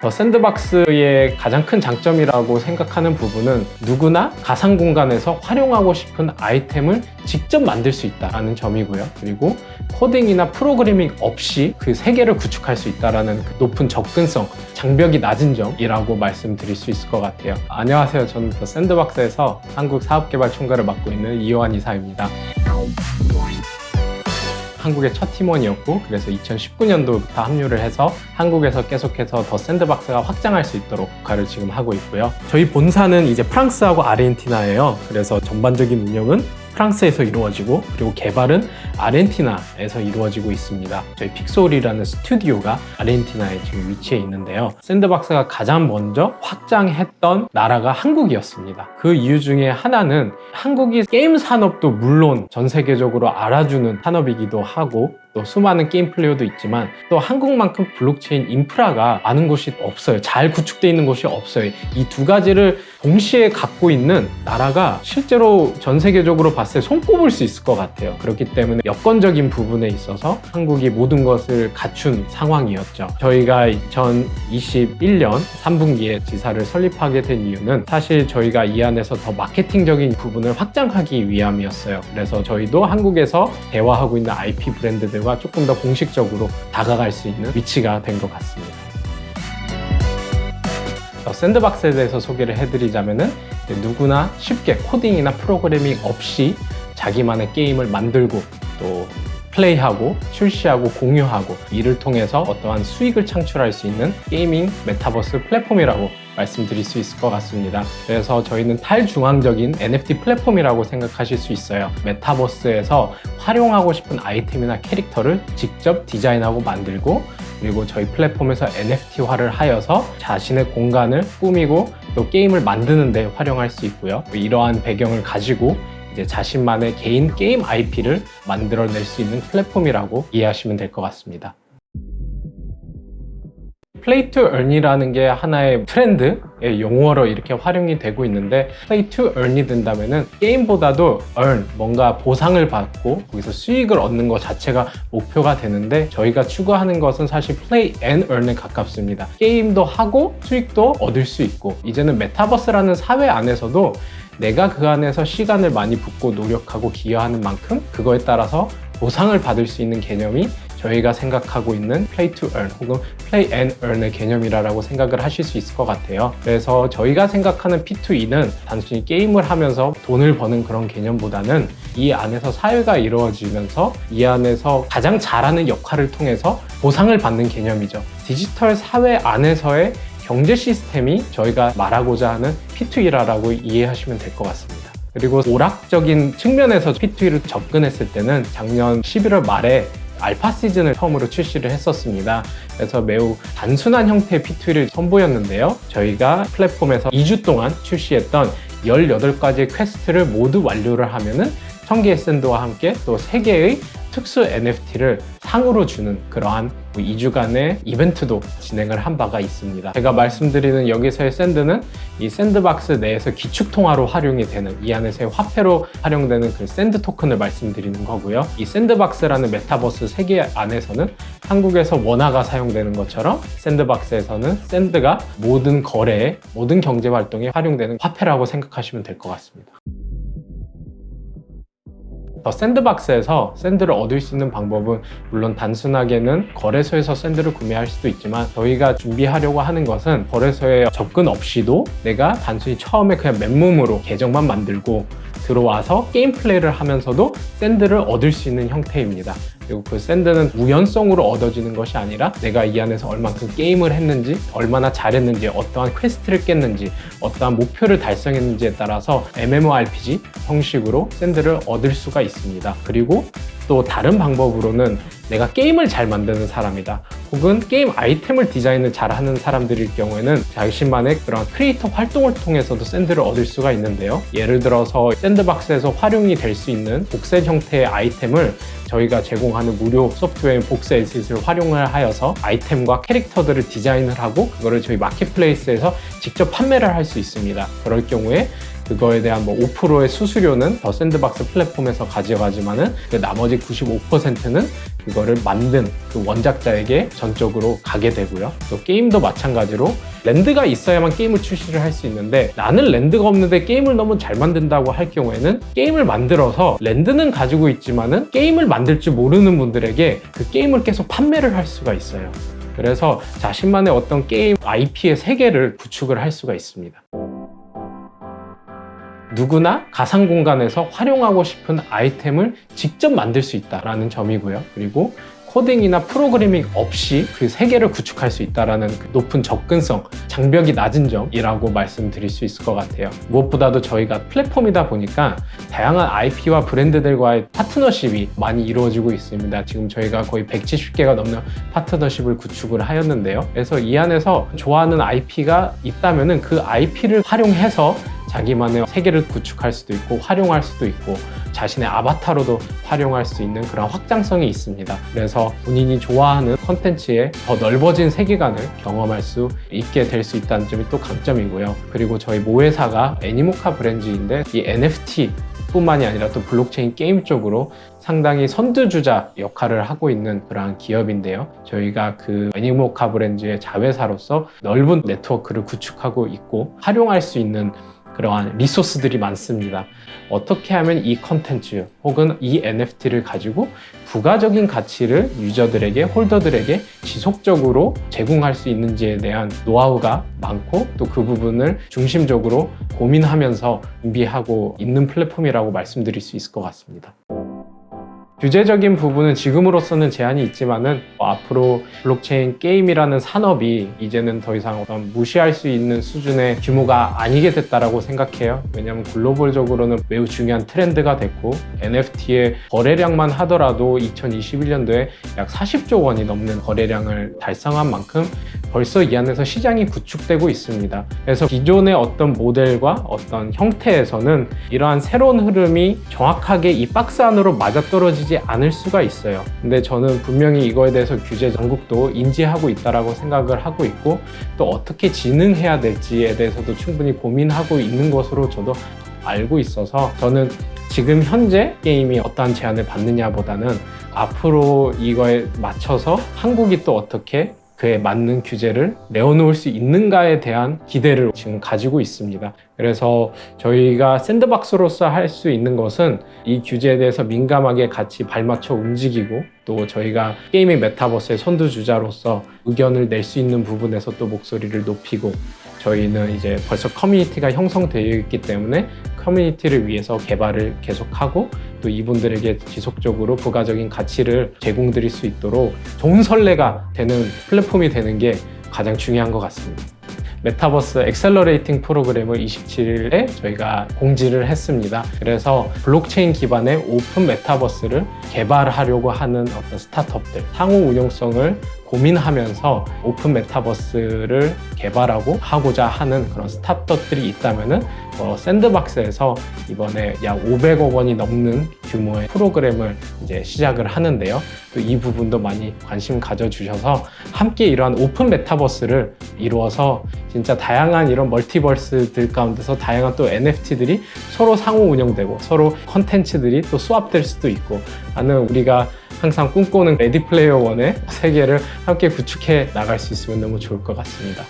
더 샌드박스의 가장 큰 장점이라고 생각하는 부분은 누구나 가상 공간에서 활용하고 싶은 아이템을 직접 만들 수 있다는 점이고요. 그리고 코딩이나 프로그래밍 없이 그 세계를 구축할 수 있다는 그 높은 접근성, 장벽이 낮은 점이라고 말씀드릴 수 있을 것 같아요. 안녕하세요. 저는 더 샌드박스에서 한국 사업개발 총괄을 맡고 있는 이호환 이사입니다. 한국의 첫 팀원이었고 그래서 2019년도부터 합류를 해서 한국에서 계속해서 더 샌드박스가 확장할 수 있도록 역할을 지금 하고 있고요. 저희 본사는 이제 프랑스하고 아르헨티나예요. 그래서 전반적인 운영은 프랑스에서 이루어지고 그리고 개발은 아르헨티나에서 이루어지고 있습니다. 저희 픽솔이라는 스튜디오가 아르헨티나에 지금 위치해 있는데요. 샌드박스가 가장 먼저 확장했던 나라가 한국이었습니다. 그 이유 중에 하나는 한국이 게임 산업도 물론 전 세계적으로 알아주는 산업이기도 하고 또 수많은 게임 플레이어도 있지만 또 한국만큼 블록체인 인프라가 많은 곳이 없어요. 잘 구축되어 있는 곳이 없어요. 이 두 가지를 동시에 갖고 있는 나라가 실제로 전 세계적으로 봤을 때 손꼽을 수 있을 것 같아요. 그렇기 때문에 여건적인 부분에 있어서 한국이 모든 것을 갖춘 상황이었죠. 저희가 2021년 3분기에 지사를 설립하게 된 이유는 사실 저희가 이 안에서 더 마케팅적인 부분을 확장하기 위함이었어요. 그래서 저희도 한국에서 대화하고 있는 IP 브랜드들과 조금 더 공식적으로 다가갈 수 있는 위치가 된 것 같습니다. 어, 샌드박스에 대해서 소개를 해드리자면 은 누구나 쉽게 코딩이나 프로그래밍 없이 자기만의 게임을 만들고 또 플레이하고 출시하고 공유하고 이를 통해서 어떠한 수익을 창출할 수 있는 gaming 메타버스 플랫폼이라고 말씀드릴 수 있을 것 같습니다. 그래서 저희는 탈중앙적인 NFT 플랫폼이라고 생각하실 수 있어요. 메타버스에서 활용하고 싶은 아이템이나 캐릭터를 직접 디자인하고 만들고 그리고 저희 플랫폼에서 NFT화를 하여서 자신의 공간을 꾸미고 또 게임을 만드는 데 활용할 수 있고요. 이러한 배경을 가지고 이제 자신만의 개인 게임 IP를 만들어낼 수 있는 플랫폼이라고 이해하시면 될 것 같습니다. play to earn이라는 게 하나의 트렌드의 용어로 이렇게 활용이 되고 있는데 play to earn이 된다면은 게임보다도 earn 뭔가 보상을 받고 거기서 수익을 얻는 것 자체가 목표가 되는데 저희가 추구하는 것은 사실 play and earn에 가깝습니다. 게임도 하고 수익도 얻을 수 있고 이제는 메타버스라는 사회 안에서도 내가 그 안에서 시간을 많이 붓고 노력하고 기여하는 만큼 그거에 따라서 보상을 받을 수 있는 개념이 저희가 생각하고 있는 play to earn 혹은 play and earn의 개념이라고 생각을 하실 수 있을 것 같아요. 그래서 저희가 생각하는 P2E는 단순히 게임을 하면서 돈을 버는 그런 개념보다는 이 안에서 사회가 이루어지면서 이 안에서 가장 잘하는 역할을 통해서 보상을 받는 개념이죠. 디지털 사회 안에서의 경제 시스템이 저희가 말하고자 하는 P2E라고 이해하시면 될 것 같습니다. 그리고 오락적인 측면에서 P2E를 접근했을 때는 작년 11월 말에 알파 시즌을 처음으로 출시를 했었습니다. 그래서 매우 단순한 형태의 P2E를 선보였는데요. 저희가 플랫폼에서 2주 동안 출시했던 18가지의 quest를 모두 완료를 하면 은 1000개의 샌드와 함께 또 3개의 특수 NFT를 상으로 주는 그러한 2주간의 뭐 이벤트도 진행을 한 바가 있습니다. 제가 말씀드리는 여기서의 샌드는 이 샌드박스 내에서 기축통화로 활용이 되는 이 안에서의 화폐로 활용되는 그 샌드 토큰을 말씀드리는 거고요. 이 샌드박스라는 메타버스 세계 안에서는 한국에서 원화가 사용되는 것처럼 샌드박스에서는 샌드가 모든 거래에 모든 경제 활동에 활용되는 화폐라고 생각하시면 될 것 같습니다. 더 샌드박스에서 샌드를 얻을 수 있는 방법은 물론 단순하게는 거래소에서 샌드를 구매할 수도 있지만 저희가 준비하려고 하는 것은 거래소에 접근 없이도 내가 단순히 처음에 그냥 맨몸으로 계정만 만들고 들어와서 게임 플레이를 하면서도 샌드를 얻을 수 있는 형태입니다. 그리고 그 샌드는 우연성으로 얻어지는 것이 아니라 내가 이 안에서 얼만큼 게임을 했는지 얼마나 잘했는지 어떠한 quest를 깼는지 어떠한 목표를 달성했는지에 따라서 MMORPG 형식으로 샌드를 얻을 수가 있습니다. 그리고 또 다른 방법으로는 내가 게임을 잘 만드는 사람이다 혹은 게임 아이템을 디자인을 잘하는 사람들일 경우에는 자신만의 그런 크리에이터 활동을 통해서도 샌드를 얻을 수가 있는데요. 예를 들어서 샌드박스에서 활용이 될 수 있는 복셋 형태의 아이템을 저희가 제공하는 무료 소프트웨어인 복스 에셋을 활용을 하여서 아이템과 캐릭터들을 디자인을 하고 그거를 저희 marketplace에서 직접 판매를 할 수 있습니다. 그럴 경우에 그거에 대한 뭐 5%의 수수료는 더 샌드박스 플랫폼에서 가져가지만은 그 나머지 95%는 그거를 만든 그 원작자에게 전적으로 가게 되고요. 또 게임도 마찬가지로 랜드가 있어야만 게임을 출시를 할 수 있는데 나는 랜드가 없는데 게임을 너무 잘 만든다고 할 경우에는 게임을 만들어서 랜드는 가지고 있지만은 게임을 만들 줄 모르는 분들에게 그 게임을 계속 판매를 할 수가 있어요. 그래서 자신만의 어떤 게임 IP의 세계를 구축을 할 수가 있습니다. 누구나 가상 공간에서 활용하고 싶은 아이템을 직접 만들 수 있다라는 점이고요. 그리고 코딩이나 프로그래밍 없이 그 세계를 구축할 수 있다라는 그 높은 접근성, 장벽이 낮은 점이라고 말씀드릴 수 있을 것 같아요. 무엇보다도 저희가 플랫폼이다 보니까 다양한 IP와 브랜드들과의 파트너십이 많이 이루어지고 있습니다. 지금 저희가 거의 170개가 넘는 파트너십을 구축을 하였는데요. 그래서 이 안에서 좋아하는 IP가 있다면 그 IP를 활용해서 자기만의 세계를 구축할 수도 있고 활용할 수도 있고 자신의 아바타로도 활용할 수 있는 그런 확장성이 있습니다. 그래서 본인이 좋아하는 컨텐츠에 더 넓어진 세계관을 경험할 수 있게 될 수 있다는 점이 또 강점이고요. 그리고 저희 모회사가 Animoca Brands인데 이 NFT 뿐만이 아니라 또 블록체인 게임 쪽으로 상당히 선두주자 역할을 하고 있는 그러한 기업인데요. 저희가 그 애니모카 브랜드의 자회사로서 넓은 네트워크를 구축하고 있고 활용할 수 있는 그러한 리소스들이 많습니다. 어떻게 하면 이 컨텐츠 혹은 이 NFT를 가지고 부가적인 가치를 유저들에게, 홀더들에게 지속적으로 제공할 수 있는지에 대한 노하우가 많고 또 그 부분을 중심적으로 고민하면서 준비하고 있는 플랫폼이라고 말씀드릴 수 있을 것 같습니다. 규제적인 부분은 지금으로서는 제한이 있지만은 앞으로 블록체인 게임이라는 산업이 이제는 더 이상 어떤 무시할 수 있는 수준의 규모가 아니게 됐다라고 생각해요. 왜냐하면 글로벌적으로는 매우 중요한 트렌드가 됐고 NFT의 거래량만 하더라도 2021년도에 약 40조 원이 넘는 거래량을 달성한 만큼 벌써 이 안에서 시장이 구축되고 있습니다. 그래서 기존의 어떤 모델과 어떤 형태에서는 이러한 새로운 흐름이 정확하게 이 박스 안으로 맞아떨어지지 않을 수가 있어요. 근데 저는 분명히 이거에 대해서 규제 당국도 인지하고 있다라고 생각을 하고 있고 또 어떻게 진행해야 될지에 대해서도 충분히 고민하고 있는 것으로 저도 알고 있어서 저는 지금 현재 게임이 어떠한 제한을 받느냐 보다는 앞으로 이거에 맞춰서 한국이 또 어떻게 그에 맞는 규제를 내어놓을 수 있는가에 대한 기대를 지금 가지고 있습니다. 그래서 저희가 샌드박스로서 할 수 있는 것은 이 규제에 대해서 민감하게 같이 발맞춰 움직이고 또 저희가 게임의 메타버스의 선두주자로서 의견을 낼 수 있는 부분에서 또 목소리를 높이고 저희는 이제 벌써 커뮤니티가 형성되어 있기 때문에 커뮤니티를 위해서 개발을 계속하고 또 이분들에게 지속적으로 부가적인 가치를 제공드릴 수 있도록 좋은 선례가 되는 플랫폼이 되는 게 가장 중요한 것 같습니다. 메타버스 accelerating 프로그램을 27일에 저희가 공지를 했습니다. 그래서 블록체인 기반의 오픈 메타버스를 개발하려고 하는 어떤 스타트업들, 상호 운용성을 고민하면서 오픈 메타버스를 개발하고 하고자 하는 그런 스타트업들이 있다면은 어, 샌드박스에서 이번에 약 500억 원이 넘는 규모의 프로그램을 이제 시작을 하는데요. 또 이 부분도 많이 관심 가져주셔서 함께 이러한 오픈 메타버스를 이루어서 진짜 다양한 이런 multiverse들 가운데서 다양한 또 NFT들이 서로 상호 운영되고 서로 컨텐츠들이 또 수합될 수도 있고 나는 우리가 항상 꿈꾸는 Ready Player One의 세계를 함께 구축해 나갈 수 있으면 너무 좋을 것 같습니다.